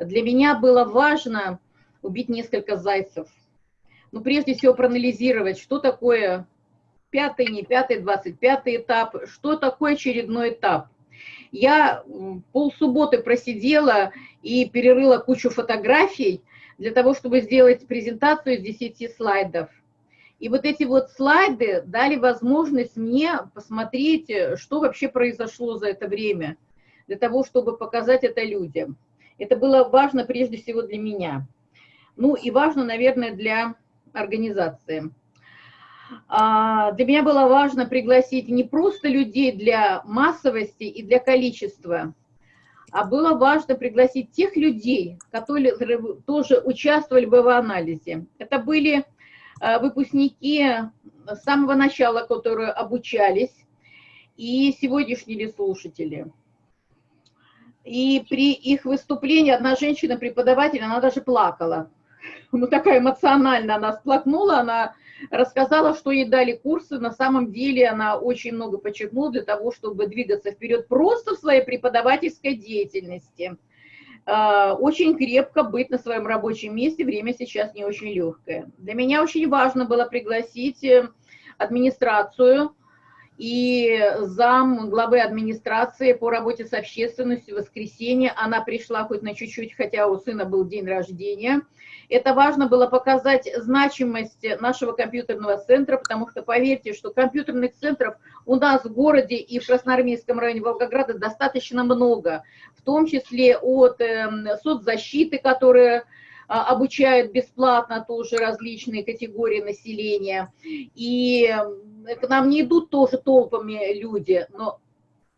Для меня было важно убить несколько зайцев. Ну, прежде всего, проанализировать, что такое пятый, не пятый, двадцать пятый этап, что такое очередной этап. Я полсубботы просидела и перерыла кучу фотографий для того, чтобы сделать презентацию из 10 слайдов. И вот эти вот слайды дали возможность мне посмотреть, что вообще произошло за это время, для того, чтобы показать это людям. Это было важно прежде всего для меня. Ну и важно, наверное, для организации. А, для меня было важно пригласить не просто людей для массовости и для количества, а было важно пригласить тех людей, которые тоже участвовали бы в анализе. Это были а, выпускники с самого начала, которые обучались, и сегодняшние слушатели. И при их выступлении одна женщина-преподаватель, она даже плакала. Ну, такая эмоциональная она сплакнула, она рассказала, что ей дали курсы. На самом деле она очень много подчеркнула для того, чтобы двигаться вперед просто в своей преподавательской деятельности. А, очень крепко быть на своем рабочем месте, время сейчас не очень легкое. Для меня очень важно было пригласить э, администрацию, и зам главы администрации по работе с общественностью в воскресенье. Она пришла хоть на чуть-чуть, хотя у сына был день рождения. Это важно было показать значимость нашего компьютерного центра, потому что поверьте, что компьютерных центров у нас в городе и в Красноармейском районе Волгограда достаточно много, в том числе от э, соцзащиты, которая обучают бесплатно тоже различные категории населения. И к нам не идут тоже толпами люди, но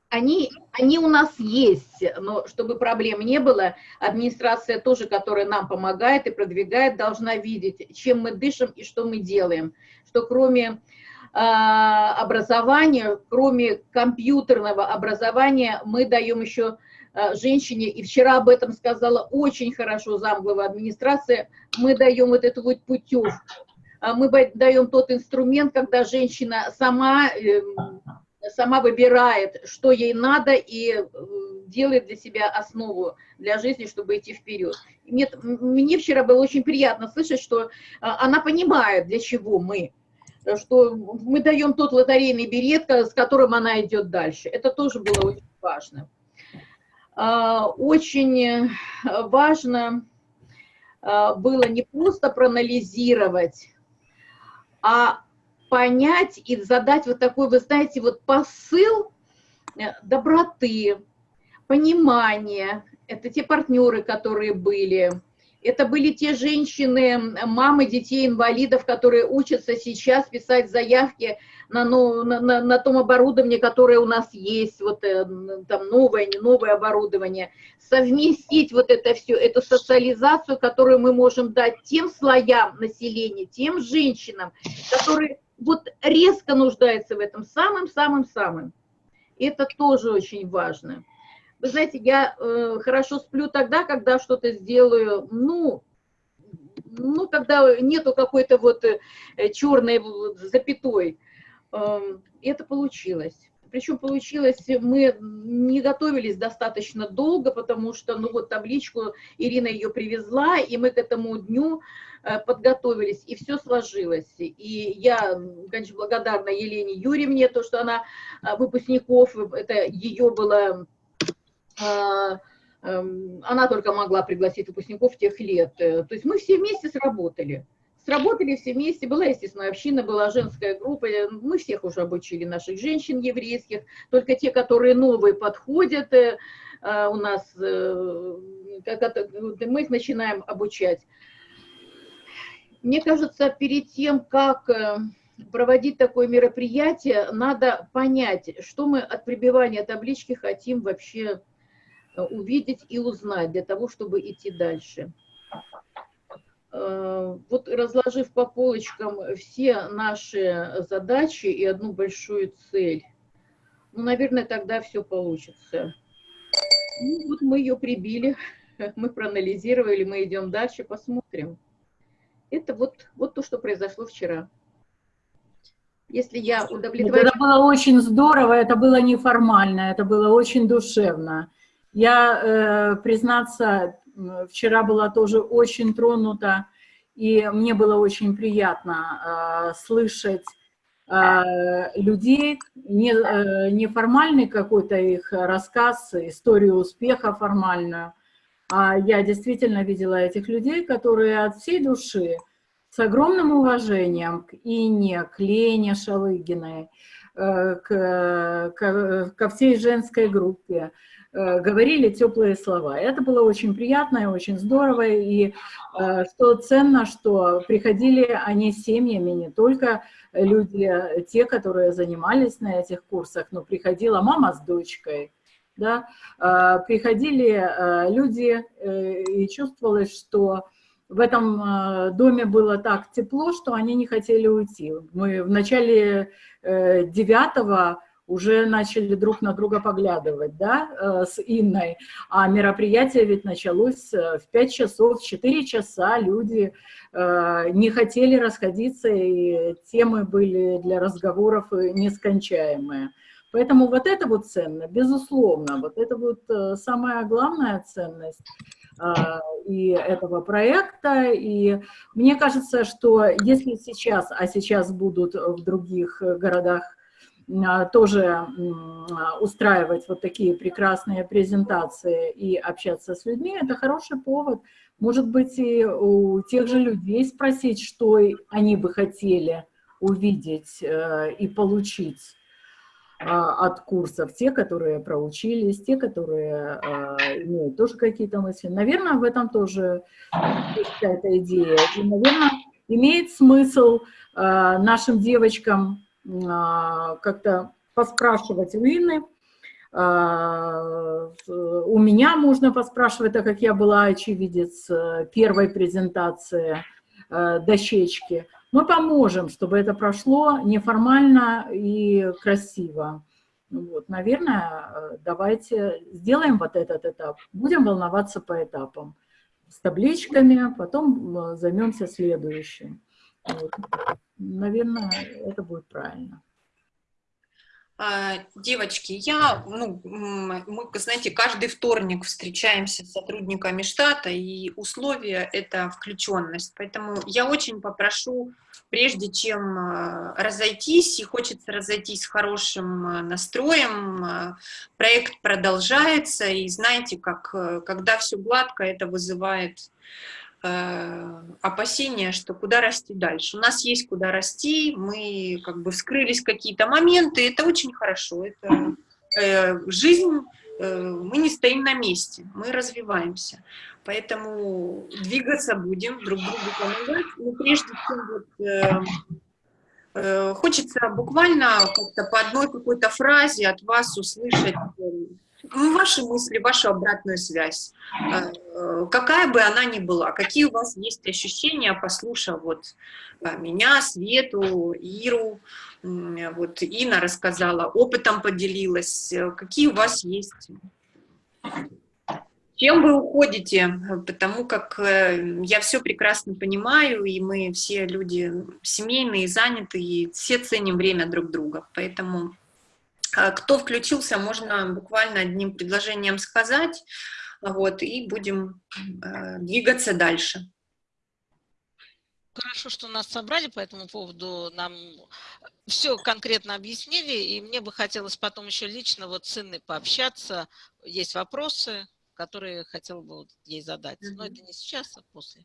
они, они у нас есть, но чтобы проблем не было, администрация тоже, которая нам помогает и продвигает, должна видеть, чем мы дышим и что мы делаем. Что кроме э, образования, кроме компьютерного образования, мы даем еще Э, женщине, и вчера об этом сказала очень хорошо замглава администрации, мы даем вот эту вот путевку, а мы даем тот инструмент, когда женщина сама, эм, сама выбирает, что ей надо, и э, делает для себя основу для жизни, чтобы идти вперед. Мне, мне вчера было очень приятно слышать, что э, она понимает, для чего мы, что мы даем тот лотерейный билет, с которым она идет дальше. Это тоже было очень важно. А, очень э, важно а, было не просто проанализировать, а понять и задать вот такой, вы знаете, вот посыл э, доброты, понимания. Это те партнеры, которые были, это были те женщины, мамы детей-инвалидов, которые учатся сейчас писать заявки на, на, на, на том оборудовании, которое у нас есть, вот э, там новое, не новое оборудование, совместить вот это все, эту социализацию, которую мы можем дать тем слоям населения, тем женщинам, которые вот резко нуждаются в этом самым-самым-самым. Это тоже очень важно. Вы знаете, я э, хорошо сплю тогда, когда что-то сделаю, ну, ну, когда нету какой-то вот э, черной запятой. Э, это получилось. Причем получилось, мы не готовились достаточно долго, потому что, ну вот табличку, Ирина ее привезла, и мы к этому дню э, подготовились, и все сложилось. И я, конечно, благодарна Елене Юрьевне, то, что она э, выпускников, это ее было эм, она только могла пригласить выпускников тех лет. Э, то есть мы все вместе сработали. Сработали все вместе, была, естественно, община, была женская группа, мы всех уже обучили, наших женщин еврейских, только те, которые новые подходят, э, э, у нас, э, мы их начинаем обучать. Мне кажется, перед тем, как проводить такое мероприятие, надо понять, что мы от прибивания таблички хотим вообще увидеть и узнать для того, чтобы идти дальше. Э, вот разложив по полочкам все наши задачи и одну большую цель, ну, наверное, тогда все получится. Ну, вот мы ее прибили, мы проанализировали, мы идем дальше, посмотрим. Это вот, вот то, что произошло вчера. Если я удовлетворена... Это было очень здорово, это было неформально, это было очень душевно. Я, э, признаться, вчера была тоже очень тронута, и мне было очень приятно э, слышать э, людей, не, неформальный какой-то их рассказ, историю успеха формальную, а я действительно видела этих людей, которые от всей души, с огромным уважением к Ине, к Лене Шалыгиной, к, к, ко всей женской группе, говорили теплые слова. Это было очень приятно и очень здорово, и э, что ценно, что приходили они семьями, не только люди, те, которые занимались на этих курсах, но приходила мама с дочкой, да, э, приходили люди, и чувствовалось, что в этом доме было так тепло, что они не хотели уйти. Мы в начале девятого уже начали друг на друга поглядывать, да, э, с Инной. А мероприятие ведь началось э, в 5 часов, в 4 часа люди э, не хотели расходиться, и темы были для разговоров нескончаемые. Поэтому вот это вот ценно, безусловно, вот это вот самая главная ценность и этого проекта. И мне кажется, что если сейчас, а сейчас будут в других городах тоже устраивать вот такие прекрасные презентации и общаться с людьми, это хороший повод. Может быть, и у тех же людей спросить, что они бы хотели увидеть э, и получить а, от курсов, те, которые проучились, те, которые а, имеют тоже какие-то мысли. Наверное, в этом тоже есть какая-то идея. И, наверное, имеет смысл нашим девочкам а, как-то поспрашивать у Инны. А, у меня можно поспрашивать, так как я была очевидец э, первой презентации э, дощечки. Мы поможем, чтобы это прошло неформально и красиво. Вот, наверное, э, давайте сделаем вот этот этап. Будем волноваться по этапам. С табличками, потом займемся следующим. Наверное, это будет правильно. А, девочки, я, ну, мы, знаете, каждый вторник встречаемся с сотрудниками штата, и условия – это включенность. Поэтому я очень попрошу, прежде чем а, разойтись, и хочется разойтись с хорошим а, настроем, проект продолжается, и знаете, как, когда все гладко, это вызывает опасения, что куда расти дальше. У нас есть куда расти, мы как бы вскрылись какие-то моменты, это очень хорошо, это э, жизнь, э, мы не стоим на месте, мы развиваемся. Поэтому двигаться будем, друг другу помогать. Но прежде чем вот, э, э, хочется буквально как-то по одной какой-то фразе от вас услышать ну, ваши мысли, вашу обратную связь, э, какая бы она ни была, какие у вас есть ощущения, послушав вот э, меня, Свету, Иру, вот Инна рассказала, опытом поделилась, э, какие у вас есть? Чем вы уходите, потому как я все прекрасно понимаю, и мы все люди семейные, занятые, и все ценим время друг друга, поэтому кто включился, можно буквально одним предложением сказать, вот, и будем э, двигаться дальше. Хорошо, что нас собрали по этому поводу, нам все конкретно объяснили, и мне бы хотелось потом еще лично вот с Инной пообщаться, есть вопросы, которые хотела бы ей задать, но это не сейчас, а после.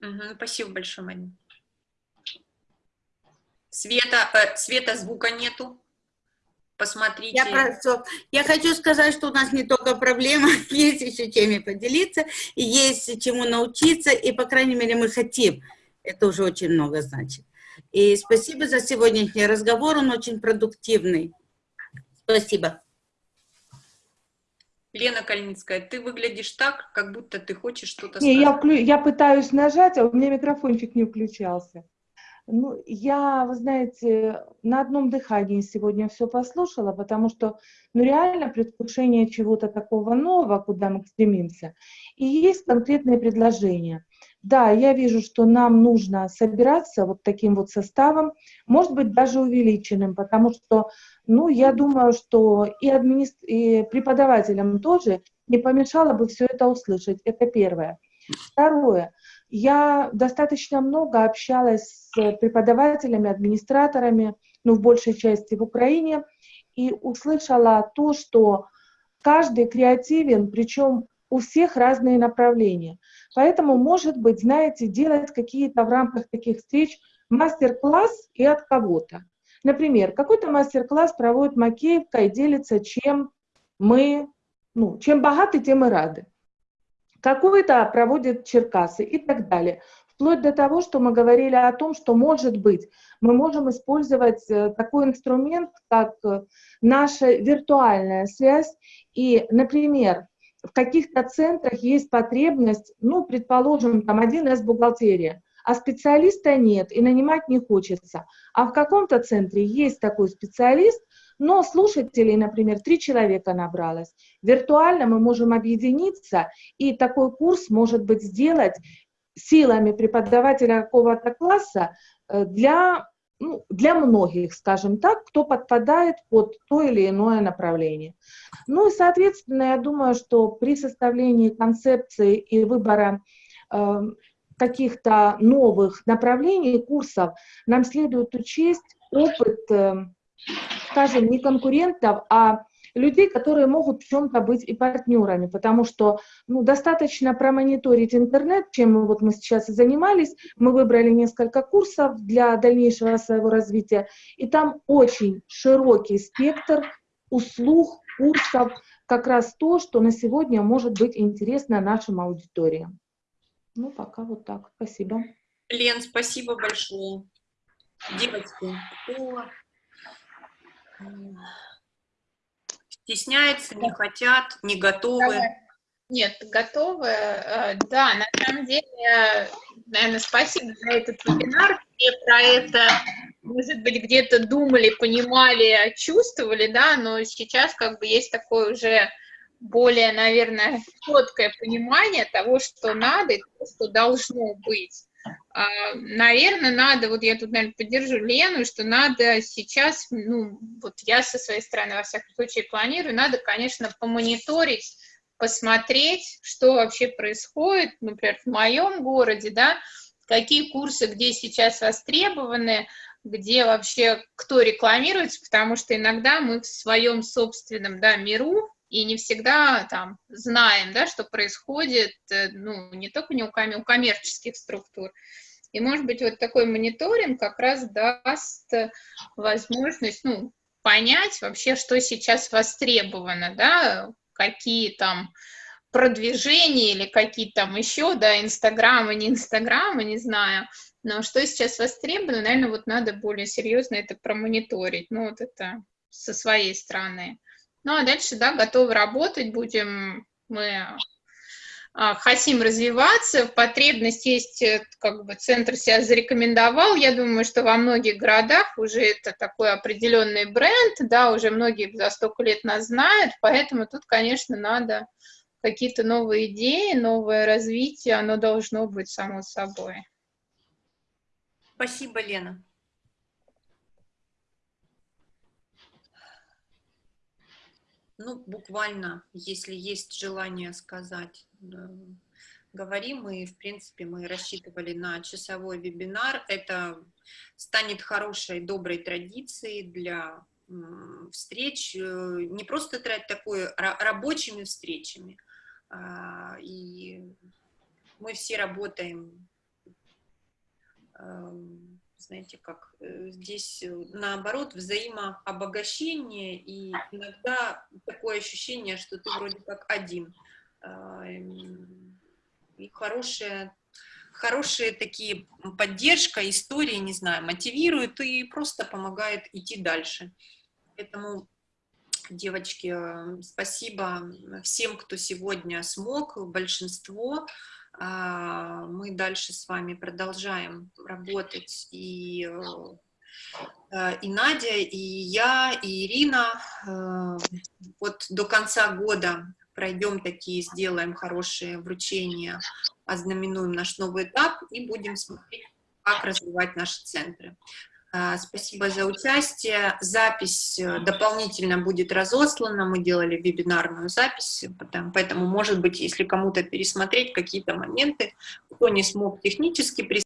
Угу, спасибо большое, Марина. Света, э, света звука нету. Посмотрите. Я, просто, я хочу сказать, что у нас не только проблема, есть еще чем поделиться, и есть чему научиться, и, по крайней мере, мы хотим. Это уже очень много значит. И спасибо за сегодняшний разговор, он очень продуктивный. Спасибо. Лена Кальницкая, ты выглядишь так, как будто ты хочешь что-то Не, сказать. я, вклю... я пытаюсь нажать, а у меня микрофончик не включался. Ну, я, вы знаете, на одном дыхании сегодня все послушала, потому что, ну, реально предвкушение чего-то такого нового, куда мы стремимся, и есть конкретные предложения. Да, я вижу, что нам нужно собираться вот таким вот составом, может быть, даже увеличенным, потому что, ну, я думаю, что и, админи... и преподавателям тоже не помешало бы все это услышать. Это первое. Второе. Я достаточно много общалась с преподавателями, администраторами, ну, в большей части в Украине, и услышала то, что каждый креативен, причем у всех разные направления. Поэтому, может быть, знаете, делать какие-то в рамках таких встреч мастер-класс и от кого-то. Например, какой-то мастер-класс проводит Макеевка и делится, чем мы, ну, чем богаты, тем и рады какой-то проводит Черкасы и так далее. Вплоть до того, что мы говорили о том, что, может быть, мы можем использовать э, такой инструмент, как э, наша виртуальная связь. И, например, в каких-то центрах есть потребность, ну, предположим, там 1С бухгалтерия, а специалиста нет и нанимать не хочется. А в каком-то центре есть такой специалист, но слушателей, например, три человека набралось. Виртуально мы можем объединиться, и такой курс, может быть, сделать силами преподавателя какого-то класса э, для, ну, для многих, скажем так, кто подпадает под то или иное направление. Ну и, соответственно, я думаю, что при составлении концепции и выбора э, каких-то новых направлений, курсов, нам следует учесть опыт э, скажем, не конкурентов, а людей, которые могут в чем-то быть и партнерами, потому что ну, достаточно промониторить интернет, чем вот мы сейчас и занимались. Мы выбрали несколько курсов для дальнейшего своего развития, и там очень широкий спектр услуг, курсов, как раз то, что на сегодня может быть интересно нашим аудиториям. Ну, пока вот так. Спасибо. Лен, спасибо большое. Девочки, кто Стесняются, не хотят, не готовы. Нет, готовы. Э, да, на самом деле, наверное, спасибо за этот вебинар. Все про это, может быть, где-то думали, понимали, чувствовали, да, но сейчас как бы есть такое уже более, наверное, четкое понимание того, что надо и того, что должно быть. А, наверное, надо, вот я тут, наверное, поддержу Лену, что надо сейчас, ну, вот я со своей стороны, во всяком случае, планирую, надо, конечно, помониторить, посмотреть, что вообще происходит, например, в моем городе, да, какие курсы, где сейчас востребованы, где вообще кто рекламируется, потому что иногда мы в своем собственном, да, миру, и не всегда там знаем, да, что происходит, э, ну, не только не у, ком у коммерческих структур. И, может быть, вот такой мониторинг как раз даст возможность, ну, понять вообще, что сейчас востребовано, да, какие там продвижения или какие там еще, да, инстаграмы, не инстаграмы, не знаю, но что сейчас востребовано, наверное, вот надо более серьезно это промониторить, ну, вот это со своей стороны. Ну, а дальше, да, готовы работать будем, мы а, хотим развиваться, потребность есть, э, как бы центр себя зарекомендовал, я думаю, что во многих городах уже это такой определенный бренд, да, уже многие за столько лет нас знают, поэтому тут, конечно, надо какие-то новые идеи, новое развитие, оно должно быть само собой. Спасибо, Лена. Ну, буквально, если есть желание сказать, говорим, и, в принципе, мы рассчитывали на часовой вебинар. Это станет хорошей, доброй традицией для встреч, э, не просто такой рабочими встречами, а, и мы все работаем эм, знаете, как э, здесь э, наоборот взаимообогащение, и иногда такое ощущение, что ты вроде как один. А, м, И хорошая, хорошие такие поддержка, истории, не знаю, мотивируют и просто помогает идти дальше. Поэтому, девочки, э, спасибо всем, кто сегодня смог, большинство. А, Мы дальше с вами продолжаем работать, и, э, и Надя, и я, и Ирина. Э, Вот до конца года пройдем такие, сделаем хорошие вручения, ознаменуем наш новый этап и будем смотреть, как развивать наши центры. А, Спасибо за участие. Запись э, дополнительно будет разослана. Мы делали вебинарную запись, потом- поэтому, может быть, если кому-то пересмотреть какие-то моменты, кто не смог технически присутствовать,